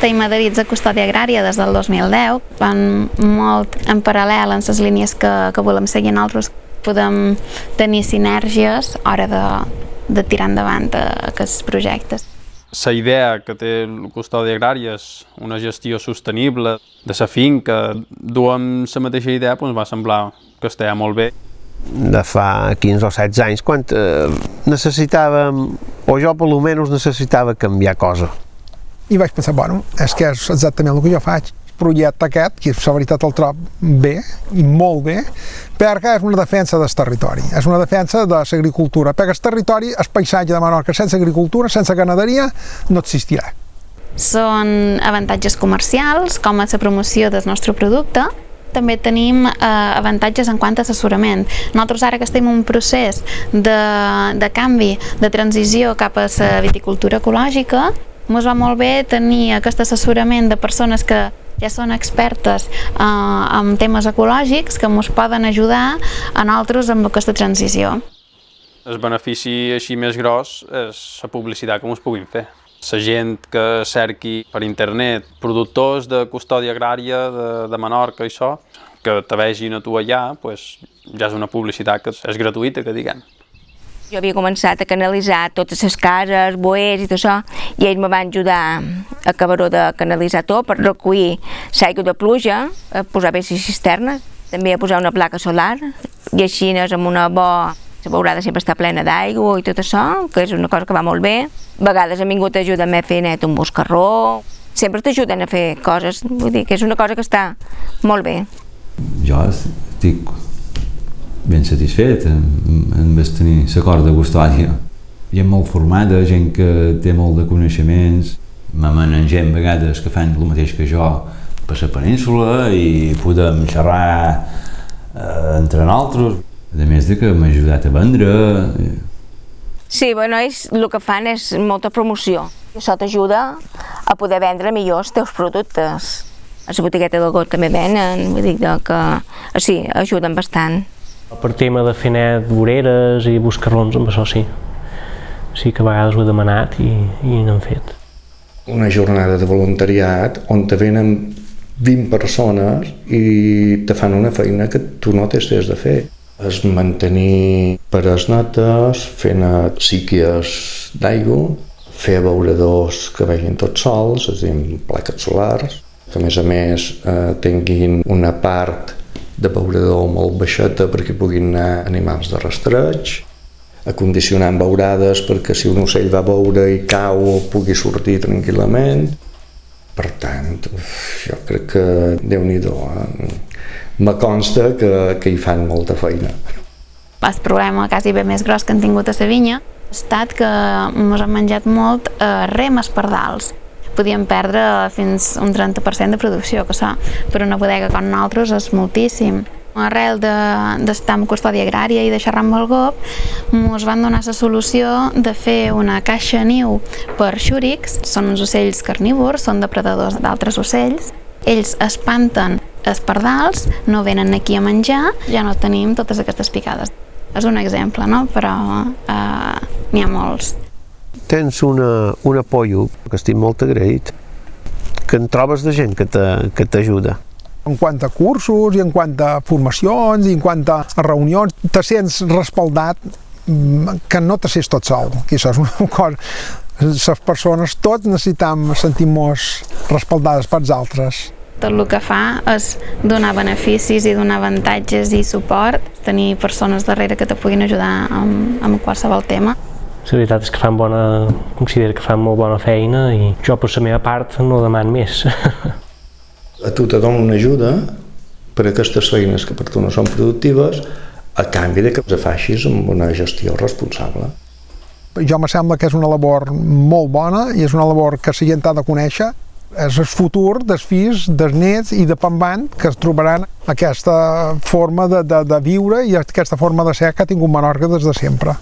estem adherits a Custòdia Agrària des del 2010, van molt en paral·lel en les línies que, que volem seguir nosaltres. Podem tenir sinergies a hora de, de tirar endavant aquests projectes. La idea que té el Custòdia Agrària és una gestió sostenible de la finca. Duem la mateixa idea, doncs va semblar que estava molt bé de fa 15 o 16 anys, quan eh, necessitàvem, o jo per almenys necessitava canviar cosa. I vaig pensar, bueno, és que és exactament el que jo faig. Projecte aquest, que la veritat el trob bé, i molt bé, perquè és una defensa del territori, és una defensa de l'agricultura, perquè el territori, el paisatge de Menorca, sense agricultura, sense ganaderia, no existirà. Són avantatges comercials, com a la promoció del nostre producte, també tenim eh, avantatges en quant a assessorament. Nosaltres ara que estem en un procés de, de canvi, de transició cap a la viticultura ecològica, ens va molt bé tenir aquest assessorament de persones que ja són expertes eh, en temes ecològics que ens poden ajudar a nosaltres amb aquesta transició. El benefici així més gros és la publicitat que ens puguin fer. La gent que cerqui per internet productors de custòdia agrària de, de Menorca i això, que te vegin a tu allà, pues, ja és una publicitat que és gratuïta, que diguem. Jo havia començat a canalitzar totes les cases, boers i tot això, i ells me van ajudar a acabar de canalitzar tot per recollir l'aigua de pluja, a posar bé les cisternes, també a posar una placa solar, i així amb una bo la beurada sempre està plena d'aigua i tot això, que és una cosa que va molt bé. A vegades han vingut a ajudar-me a fer net un boscarró, sempre t'ajuden a fer coses, vull dir que és una cosa que està molt bé. Jo estic ben satisfet amb, amb tenir l'acord de custòdia. Gent molt formada, gent que té molt de coneixements, m'amanen gent vegades que fan el mateix que jo per la península i podem xerrar eh, entre nosaltres. A més de que m'ha ajudat a vendre. Sí, bueno, ells el que fan és molta promoció. Això t'ajuda a poder vendre millor els teus productes. A la botigueta del got també venen, vull dir que sí, ajuden bastant. Per tema de fer net voreres i buscarrons, amb això sí. Sí que a vegades ho he demanat i, i n'hem fet. Una jornada de voluntariat on te venen 20 persones i te fan una feina que tu no t'has de fer és mantenir pares netes, fent síquies d'aigua, fer abeuradors que vegin tots sols, és a dir, plaques solars, que a més a més eh, tinguin una part d'abeurador molt baixeta perquè puguin anar animals de rastreig, acondicionant beurades perquè si un ocell va veure i cau pugui sortir tranquil·lament. Per tant, jo crec que déu nhi eh? me consta que, que hi fan molta feina. El problema quasi bé més gros que han tingut a la vinya ha estat que ens han menjat molt eh, remes pardals. Podíem perdre fins un 30% de producció, que això per una bodega com nosaltres és moltíssim. Arrel d'estar de, en custòdia agrària i de xerrar amb el GOP, ens van donar la solució de fer una caixa niu per xúrics, són uns ocells carnívors, són depredadors d'altres ocells, ells espanten els pardals, no venen aquí a menjar, ja no tenim totes aquestes picades. És un exemple, no? però eh, n'hi ha molts. Tens una, un apoyo que estic molt agraït, que en trobes de gent que t'ajuda. En quant a cursos i en quant a formacions i en quant a reunions, te sents respaldat mm, que no te sents tot sol, que això és una cosa les persones tots necessitem sentir-nos respaldades pels altres tot el que fa és donar beneficis i donar avantatges i suport, tenir persones darrere que te puguin ajudar amb, amb qualsevol tema. La veritat és que fan bona, considero que fan molt bona feina i jo per la meva part no deman més. A tu te dono una ajuda per a aquestes feines que per tu no són productives a canvi de que les facis amb una gestió responsable. Jo me sembla que és una labor molt bona i és una labor que la gent ha de conèixer és el futur dels fills, dels nets i de Pambant que es trobaran aquesta forma de, de, de viure i aquesta forma de ser que ha tingut Menorca des de sempre.